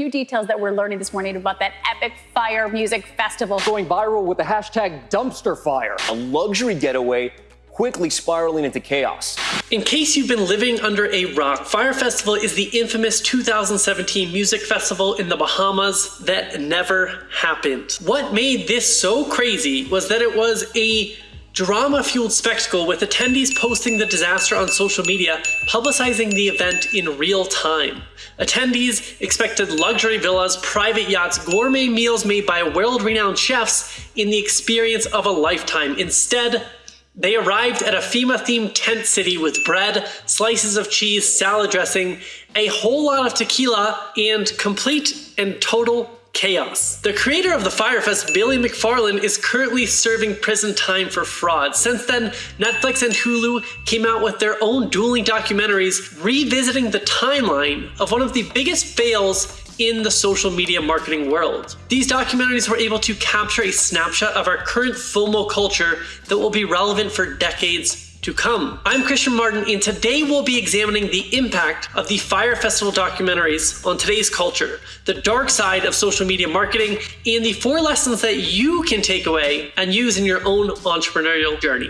New details that we're learning this morning about that epic Fyre music festival. Going viral with the hashtag dumpster fire. A luxury getaway quickly spiraling into chaos. In case you've been living under a rock, Fyre Festival is the infamous 2017 music festival in the Bahamas that never happened. What made this so crazy was that it was a drama-fueled spectacle with attendees posting the disaster on social media, publicizing the event in real time. Attendees expected luxury villas, private yachts, gourmet meals made by world-renowned chefs in the experience of a lifetime. Instead, they arrived at a FEMA-themed tent city with bread, slices of cheese, salad dressing, a whole lot of tequila, and complete and total chaos. The creator of the Fyre Fest, Billy McFarland, is currently serving prison time for fraud. Since then, Netflix and Hulu came out with their own dueling documentaries revisiting the timeline of one of the biggest fails in the social media marketing world. These documentaries were able to capture a snapshot of our current FOMO culture that will be relevant for decades to come. I'm Christian Martin, and today we'll be examining the impact of the Fyre Festival documentaries on today's culture, the dark side of social media marketing, and the four lessons that you can take away and use in your own entrepreneurial journey.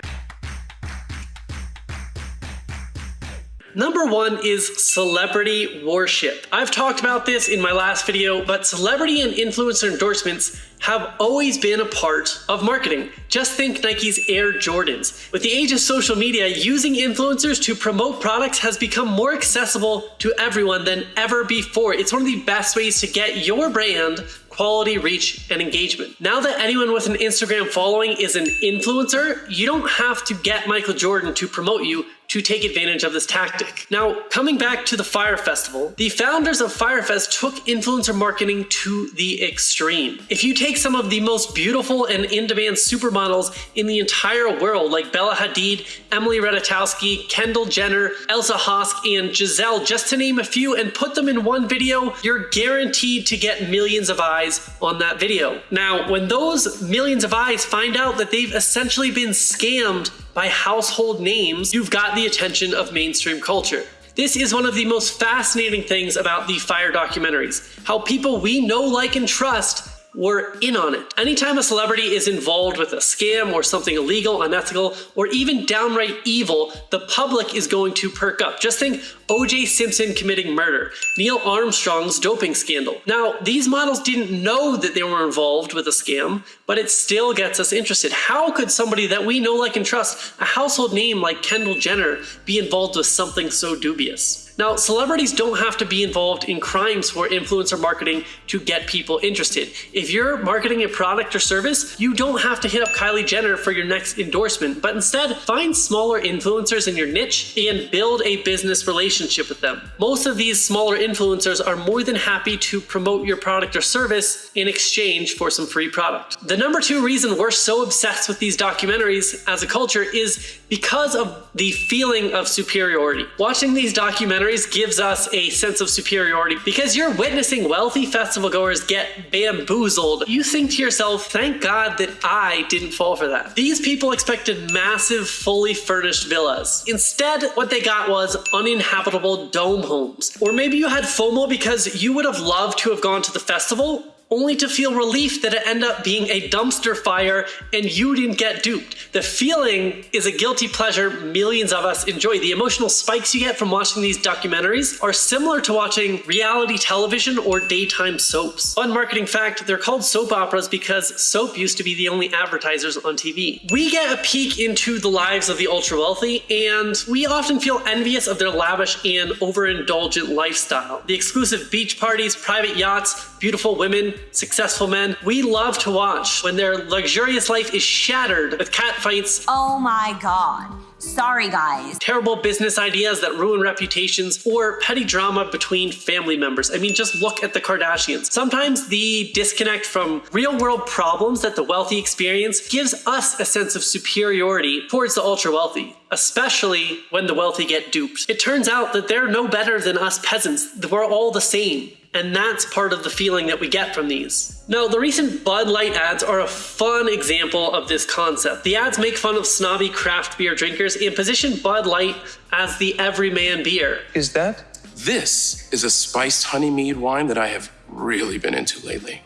Number one is celebrity worship. I've talked about this in my last video, but celebrity and influencer endorsements have always been a part of marketing. Just think Nike's Air Jordans. With the age of social media, using influencers to promote products has become more accessible to everyone than ever before. It's one of the best ways to get your brand quality reach and engagement. Now that anyone with an Instagram following is an influencer, you don't have to get Michael Jordan to promote you to take advantage of this tactic. Now, coming back to the Fyre Festival, the founders of Fyre Fest took influencer marketing to the extreme. If you take some of the most beautiful and in-demand supermodels in the entire world, like Bella Hadid, Emily Ratajkowski, Kendall Jenner, Elsa Hosk, and Gisele, just to name a few, and put them in one video, you're guaranteed to get millions of eyes on that video. Now, when those millions of eyes find out that they've essentially been scammed by household names, you've got the attention of mainstream culture. This is one of the most fascinating things about the Fyre documentaries, how people we know, like, and trust were in on it. Anytime a celebrity is involved with a scam or something illegal, unethical, or even downright evil, the public is going to perk up. Just think OJ Simpson committing murder, Neil Armstrong's doping scandal. Now, these models didn't know that they were involved with a scam, but it still gets us interested. How could somebody that we know, like, and trust, a household name like Kendall Jenner, be involved with something so dubious? Now, celebrities don't have to be involved in crimes for influencer marketing to get people interested. If you're marketing a product or service, you don't have to hit up Kylie Jenner for your next endorsement, but instead find smaller influencers in your niche and build a business relationship with them. Most of these smaller influencers are more than happy to promote your product or service in exchange for some free product. The number two reason we're so obsessed with these documentaries as a culture is because of the feeling of superiority. Watching these documentaries gives us a sense of superiority because you're witnessing wealthy festival goers get bamboozled. You think to yourself, thank God that I didn't fall for that. These people expected massive, fully furnished villas. Instead, what they got was uninhabitable dome homes. Or maybe you had FOMO because you would have loved to have gone to the festival, only to feel relief that it ended up being a dumpster fire and you didn't get duped. The feeling is a guilty pleasure millions of us enjoy. The emotional spikes you get from watching these documentaries are similar to watching reality television or daytime soaps. Fun marketing fact, they're called soap operas because soap used to be the only advertisers on TV. We get a peek into the lives of the ultra wealthy and we often feel envious of their lavish and overindulgent lifestyle. The exclusive beach parties, private yachts, beautiful women, successful men we love to watch when their luxurious life is shattered with catfights. Oh my god. Sorry, guys. Terrible business ideas that ruin reputations or petty drama between family members. I mean, just look at the Kardashians. Sometimes the disconnect from real world problems that the wealthy experience gives us a sense of superiority towards the ultra wealthy especially when the wealthy get duped. It turns out that they're no better than us peasants. We're all the same and that's part of the feeling that we get from these. Now, the recent Bud Light ads are a fun example of this concept. The ads make fun of snobby craft beer drinkers and position Bud Light as the everyman beer. Is that? This is a spiced honey mead wine that I have really been into lately.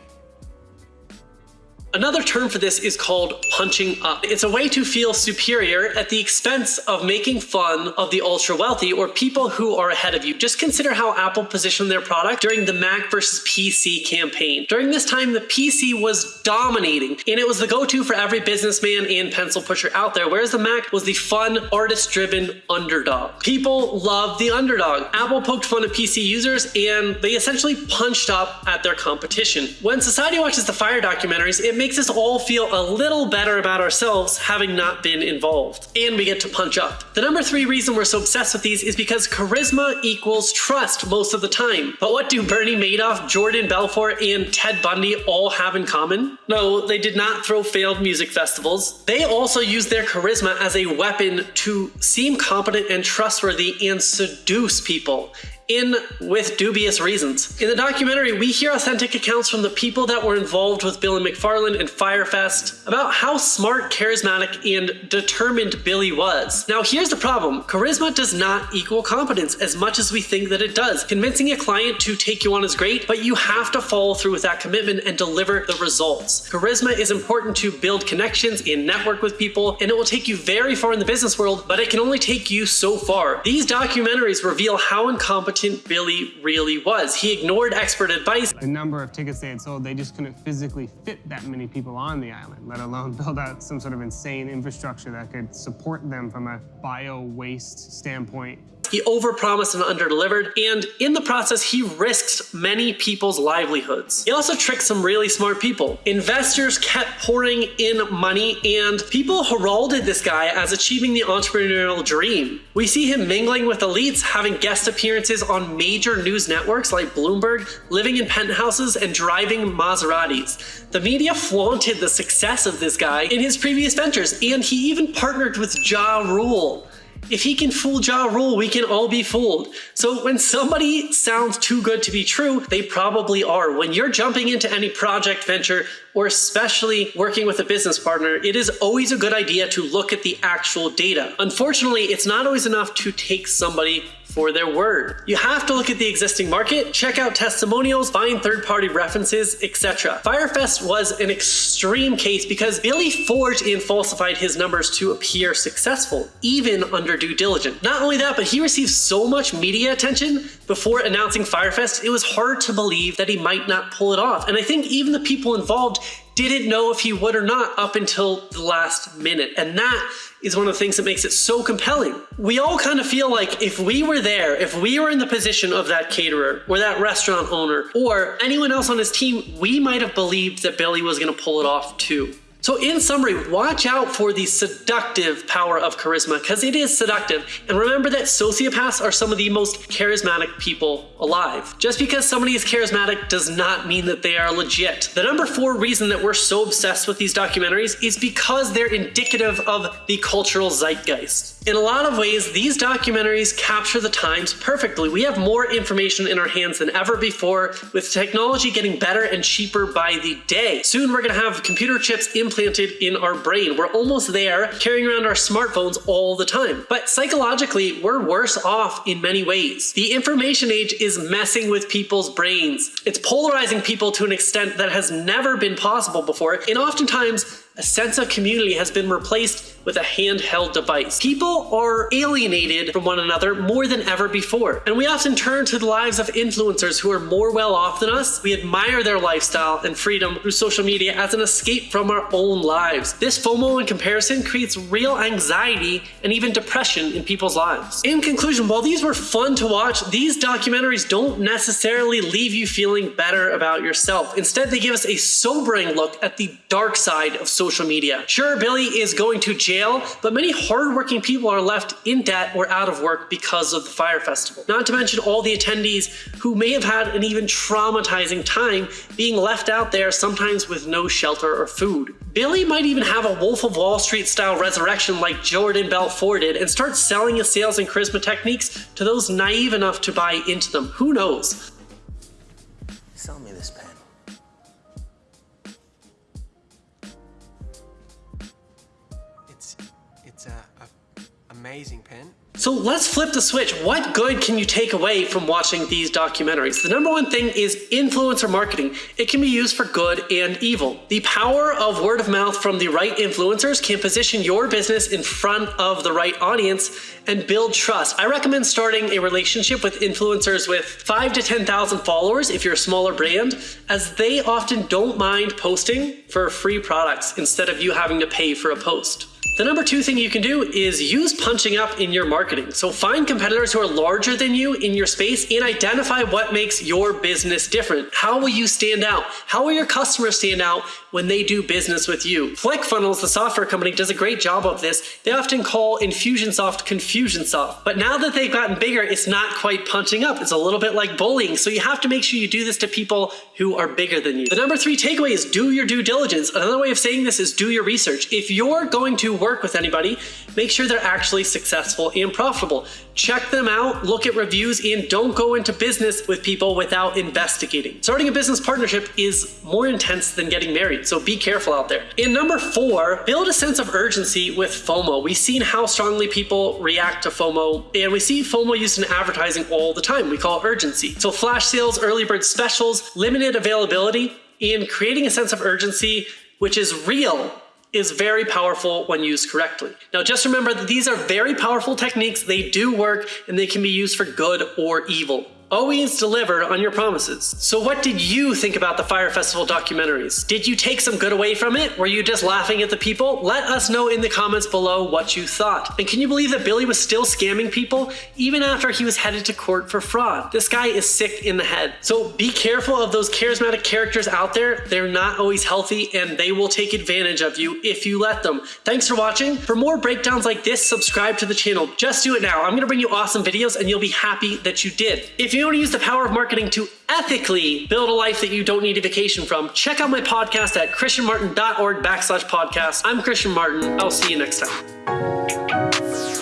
Another term for this is called punching up. It's a way to feel superior at the expense of making fun of the ultra wealthy or people who are ahead of you. Just consider how Apple positioned their product during the Mac versus PC campaign. During this time, the PC was dominating and it was the go-to for every businessman and pencil pusher out there, whereas the Mac was the fun, artist-driven underdog. People love the underdog. Apple poked fun at PC users and they essentially punched up at their competition. When society watches the Fyre documentaries, it makes us all feel a little better about ourselves having not been involved. And we get to punch up. The number three reason we're so obsessed with these is because charisma equals trust most of the time. But what do Bernie Madoff, Jordan Belfort, and Ted Bundy all have in common? No, they did not throw failed music festivals. They also used their charisma as a weapon to seem competent and trustworthy and seduce people in with dubious reasons. In the documentary, we hear authentic accounts from the people that were involved with Billy McFarland and Fyre Fest about how smart, charismatic, and determined Billy was. Now here's the problem. Charisma does not equal competence as much as we think that it does. Convincing a client to take you on is great, but you have to follow through with that commitment and deliver the results. Charisma is important to build connections and network with people, and it will take you very far in the business world, but it can only take you so far. These documentaries reveal how incompetent Billy really was. He ignored expert advice. The number of tickets they had sold, they just couldn't physically fit that many people on the island, let alone build out some sort of insane infrastructure that could support them from a bio waste standpoint. He overpromised and underdelivered, and in the process, he risked many people's livelihoods. He also tricked some really smart people. Investors kept pouring in money, and people heralded this guy as achieving the entrepreneurial dream. We see him mingling with elites, having guest appearances on major news networks like Bloomberg, living in penthouses, and driving Maseratis. The media flaunted the success of this guy in his previous ventures, and he even partnered with Ja Rule. If he can fool Ja Rule, we can all be fooled. So when somebody sounds too good to be true, they probably are. When you're jumping into any project venture, or especially working with a business partner, it is always a good idea to look at the actual data. Unfortunately, it's not always enough to take somebody for their word. You have to look at the existing market, check out testimonials, find third-party references, etc. Fyre Fest was an extreme case because Billy forged and falsified his numbers to appear successful, even under due diligence. Not only that, but he received so much media attention before announcing Fyre Fest, it was hard to believe that he might not pull it off. And I think even the people involved didn't know if he would or not up until the last minute. And that is one of the things that makes it so compelling. We all kind of feel like if we were there, if we were in the position of that caterer or that restaurant owner or anyone else on his team, we might have believed that Billy was going to pull it off too. So in summary, watch out for the seductive power of charisma because it is seductive. And remember that sociopaths are some of the most charismatic people alive. Just because somebody is charismatic does not mean that they are legit. The number four reason that we're so obsessed with these documentaries is because they're indicative of the cultural zeitgeist. In a lot of ways, these documentaries capture the times perfectly. We have more information in our hands than ever before, with technology getting better and cheaper by the day. Soon we're gonna have computer chips implanted in our brain. We're almost there, carrying around our smartphones all the time. But psychologically, we're worse off in many ways. The information age is messing with people's brains. It's polarizing people to an extent that has never been possible before, and oftentimes a sense of community has been replaced with a handheld device. People are alienated from one another more than ever before. And we often turn to the lives of influencers who are more well off than us. We admire their lifestyle and freedom through social media as an escape from our own lives. This FOMO and comparison creates real anxiety and even depression in people's lives. In conclusion, while these were fun to watch, these documentaries don't necessarily leave you feeling better about yourself. Instead, they give us a sobering look at the dark side of social media. Sure, Billy is going to jail jail, but many hardworking people are left in debt or out of work because of the Fyre Festival. Not to mention all the attendees who may have had an even traumatizing time being left out there, sometimes with no shelter or food. Billy might even have a Wolf of Wall Street style resurrection like Jordan Belfort did and start selling his sales and charisma techniques to those naive enough to buy into them. Who knows? Amazing pen. So let's flip the switch. What good can you take away from watching these documentaries? The number one thing is influencer marketing. It can be used for good and evil. The power of word of mouth from the right influencers can position your business in front of the right audience and build trust. I recommend starting a relationship with influencers with five to 10,000 followers if you're a smaller brand, as they often don't mind posting for free products instead of you having to pay for a post. The number two thing you can do is use punching up in your marketing. So find competitors who are larger than you in your space and identify what makes your business different. How will you stand out? How will your customers stand out when they do business with you? ClickFunnels, the software company, does a great job of this. They often call Infusionsoft Confusionsoft. But now that they've gotten bigger, it's not quite punching up. It's a little bit like bullying. So you have to make sure you do this to people who are bigger than you. The number three takeaway is do your due diligence. Another way of saying this is do your research. If you're going to work with anybody, make sure they're actually successful and profitable. Check them out, look at reviews, and don't go into business with people without investigating. Starting a business partnership is more intense than getting married, so be careful out there. And number four, build a sense of urgency with FOMO. We've seen how strongly people react to FOMO, and we see FOMO used in advertising all the time. We call it urgency. So flash sales, early bird specials, limited availability, and creating a sense of urgency, which is real is very powerful when used correctly. Now just remember that these are very powerful techniques, they do work, and they can be used for good or evil always delivered on your promises. So what did you think about the Fyre Festival documentaries? Did you take some good away from it? Were you just laughing at the people? Let us know in the comments below what you thought. And can you believe that Billy was still scamming people even after he was headed to court for fraud? This guy is sick in the head. So be careful of those charismatic characters out there. They're not always healthy and they will take advantage of you if you let them. Thanks for watching. For more breakdowns like this, subscribe to the channel. Just do it now. I'm gonna bring you awesome videos and you'll be happy that you did. If you want to use the power of marketing to ethically build a life that you don't need a vacation from, check out my podcast at christianmartin.org backslash podcast. I'm Christian Martin. I'll see you next time.